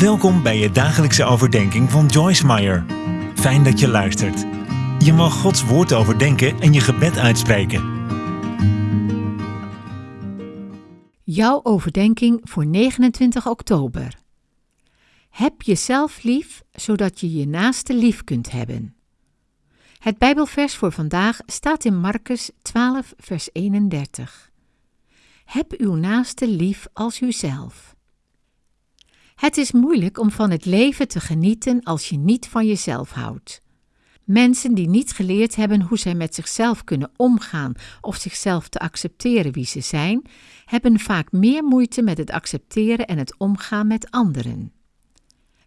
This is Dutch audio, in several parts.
Welkom bij je dagelijkse overdenking van Joyce Meyer. Fijn dat je luistert. Je mag Gods woord overdenken en je gebed uitspreken. Jouw overdenking voor 29 oktober. Heb jezelf lief, zodat je je naaste lief kunt hebben. Het Bijbelvers voor vandaag staat in Marcus 12, vers 31. Heb uw naaste lief als uzelf. Het is moeilijk om van het leven te genieten als je niet van jezelf houdt. Mensen die niet geleerd hebben hoe zij met zichzelf kunnen omgaan of zichzelf te accepteren wie ze zijn, hebben vaak meer moeite met het accepteren en het omgaan met anderen.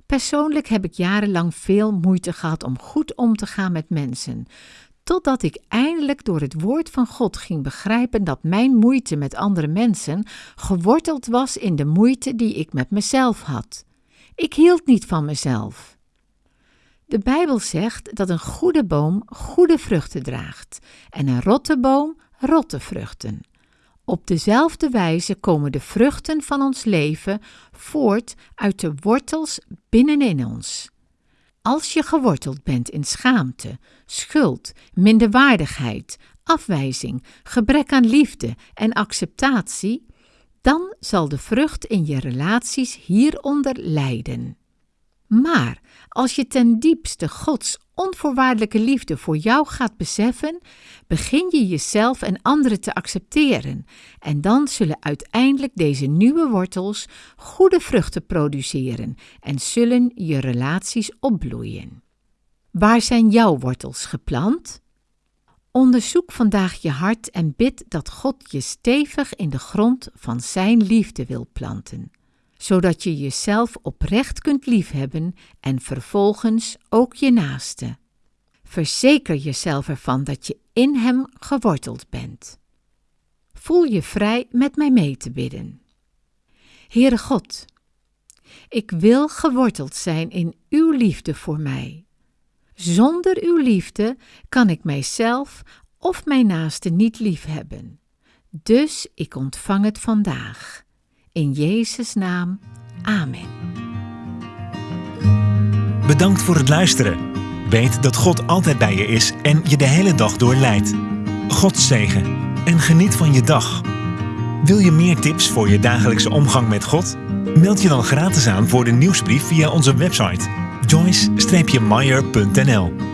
Persoonlijk heb ik jarenlang veel moeite gehad om goed om te gaan met mensen, totdat ik eindelijk door het woord van God ging begrijpen dat mijn moeite met andere mensen geworteld was in de moeite die ik met mezelf had. Ik hield niet van mezelf. De Bijbel zegt dat een goede boom goede vruchten draagt en een rotte boom rotte vruchten. Op dezelfde wijze komen de vruchten van ons leven voort uit de wortels binnenin ons. Als je geworteld bent in schaamte, schuld, minderwaardigheid, afwijzing, gebrek aan liefde en acceptatie, dan zal de vrucht in je relaties hieronder lijden. Maar als je ten diepste Gods onvoorwaardelijke liefde voor jou gaat beseffen, begin je jezelf en anderen te accepteren en dan zullen uiteindelijk deze nieuwe wortels goede vruchten produceren en zullen je relaties opbloeien. Waar zijn jouw wortels geplant? Onderzoek vandaag je hart en bid dat God je stevig in de grond van Zijn liefde wil planten zodat je jezelf oprecht kunt liefhebben en vervolgens ook je naaste. Verzeker jezelf ervan dat je in Hem geworteld bent. Voel je vrij met mij mee te bidden. Heere God, ik wil geworteld zijn in Uw liefde voor mij. Zonder Uw liefde kan ik mijzelf of mijn naaste niet liefhebben. Dus ik ontvang het vandaag. In Jezus' naam. Amen. Bedankt voor het luisteren. Weet dat God altijd bij je is en je de hele dag door leidt. God zegen en geniet van je dag. Wil je meer tips voor je dagelijkse omgang met God? Meld je dan gratis aan voor de nieuwsbrief via onze website joyce-meyer.nl